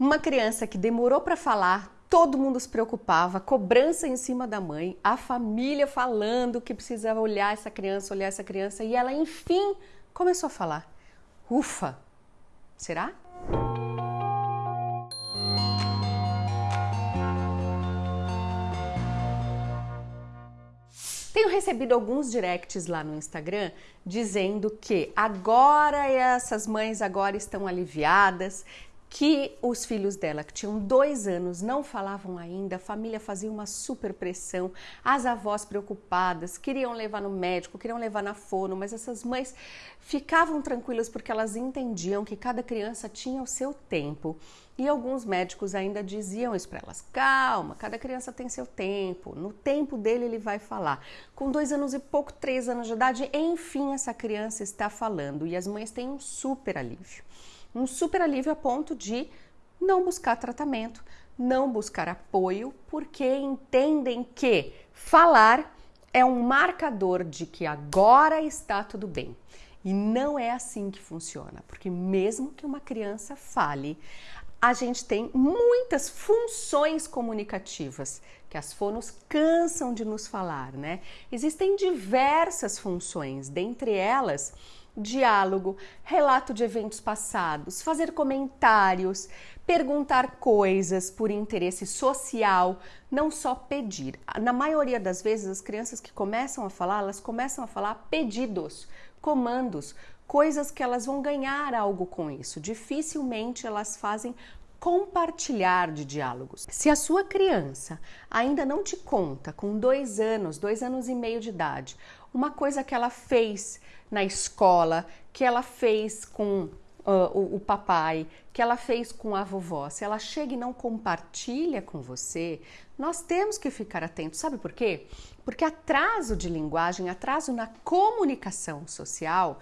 Uma criança que demorou para falar, todo mundo se preocupava, cobrança em cima da mãe, a família falando que precisava olhar essa criança, olhar essa criança, e ela enfim começou a falar. Ufa! Será? Tenho recebido alguns directs lá no Instagram dizendo que agora essas mães agora estão aliviadas, que os filhos dela, que tinham dois anos, não falavam ainda, a família fazia uma super pressão, as avós preocupadas, queriam levar no médico, queriam levar na fono, mas essas mães ficavam tranquilas porque elas entendiam que cada criança tinha o seu tempo. E alguns médicos ainda diziam isso para elas: calma, cada criança tem seu tempo, no tempo dele ele vai falar. Com dois anos e pouco, três anos de idade, enfim, essa criança está falando e as mães têm um super alívio um super alívio a ponto de não buscar tratamento, não buscar apoio, porque entendem que falar é um marcador de que agora está tudo bem. E não é assim que funciona, porque mesmo que uma criança fale, a gente tem muitas funções comunicativas que as fonos cansam de nos falar, né? Existem diversas funções, dentre elas diálogo, relato de eventos passados, fazer comentários, perguntar coisas por interesse social, não só pedir. Na maioria das vezes, as crianças que começam a falar, elas começam a falar pedidos, comandos, coisas que elas vão ganhar algo com isso. Dificilmente elas fazem compartilhar de diálogos. Se a sua criança ainda não te conta, com dois anos, dois anos e meio de idade, uma coisa que ela fez na escola, que ela fez com uh, o, o papai, que ela fez com a vovó, se ela chega e não compartilha com você, nós temos que ficar atentos. Sabe por quê? Porque atraso de linguagem, atraso na comunicação social,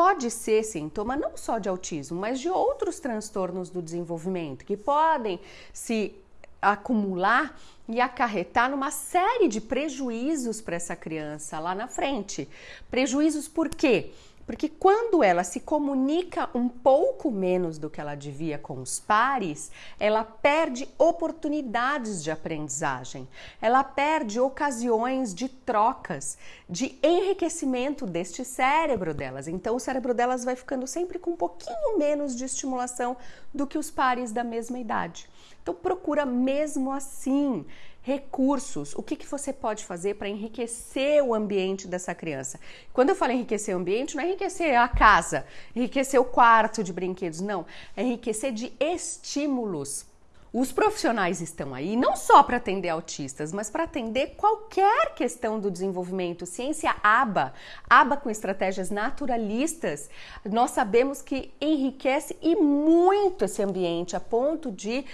pode ser sintoma não só de autismo, mas de outros transtornos do desenvolvimento que podem se acumular e acarretar numa série de prejuízos para essa criança lá na frente. Prejuízos por quê? Porque quando ela se comunica um pouco menos do que ela devia com os pares, ela perde oportunidades de aprendizagem, ela perde ocasiões de trocas, de enriquecimento deste cérebro delas. Então, o cérebro delas vai ficando sempre com um pouquinho menos de estimulação do que os pares da mesma idade. Então, procura mesmo assim recursos, o que, que você pode fazer para enriquecer o ambiente dessa criança. Quando eu falo enriquecer o ambiente, não é enriquecer a casa, enriquecer o quarto de brinquedos, não. É enriquecer de estímulos. Os profissionais estão aí não só para atender autistas, mas para atender qualquer questão do desenvolvimento. Ciência ABA, ABA com estratégias naturalistas, nós sabemos que enriquece e muito esse ambiente a ponto de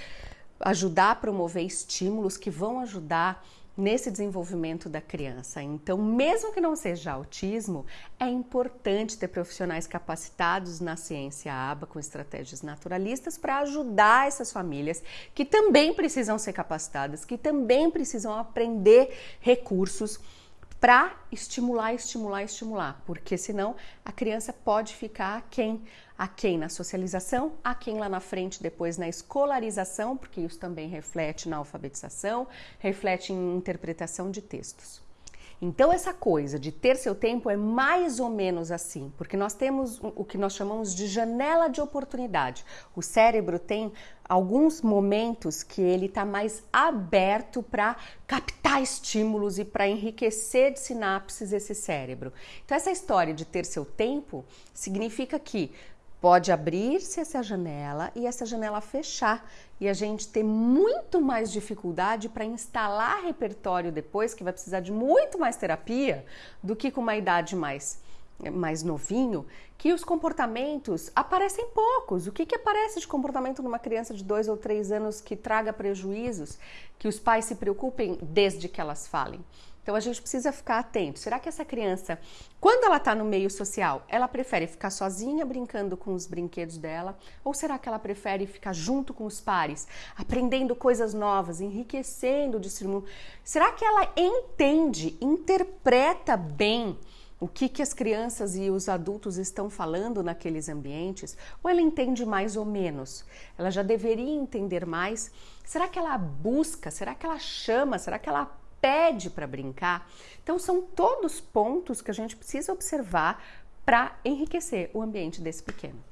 ajudar a promover estímulos que vão ajudar nesse desenvolvimento da criança. Então, mesmo que não seja autismo, é importante ter profissionais capacitados na ciência ABA com estratégias naturalistas para ajudar essas famílias que também precisam ser capacitadas, que também precisam aprender recursos para estimular, estimular, estimular, porque senão a criança pode ficar quem a quem na socialização, a quem lá na frente depois na escolarização, porque isso também reflete na alfabetização, reflete em interpretação de textos. Então, essa coisa de ter seu tempo é mais ou menos assim, porque nós temos o que nós chamamos de janela de oportunidade. O cérebro tem alguns momentos que ele está mais aberto para captar estímulos e para enriquecer de sinapses esse cérebro. Então, essa história de ter seu tempo significa que Pode abrir-se essa janela e essa janela fechar e a gente ter muito mais dificuldade para instalar repertório depois, que vai precisar de muito mais terapia do que com uma idade mais mais novinho, que os comportamentos aparecem poucos. O que, que aparece de comportamento numa criança de dois ou três anos que traga prejuízos, que os pais se preocupem desde que elas falem? Então a gente precisa ficar atento. Será que essa criança, quando ela está no meio social, ela prefere ficar sozinha brincando com os brinquedos dela? Ou será que ela prefere ficar junto com os pares, aprendendo coisas novas, enriquecendo o discernimento? Será que ela entende, interpreta bem o que, que as crianças e os adultos estão falando naqueles ambientes, ou ela entende mais ou menos? Ela já deveria entender mais? Será que ela busca? Será que ela chama? Será que ela pede para brincar? Então, são todos pontos que a gente precisa observar para enriquecer o ambiente desse pequeno.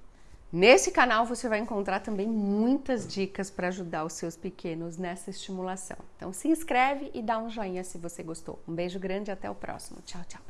Nesse canal você vai encontrar também muitas dicas para ajudar os seus pequenos nessa estimulação. Então se inscreve e dá um joinha se você gostou. Um beijo grande e até o próximo. Tchau, tchau.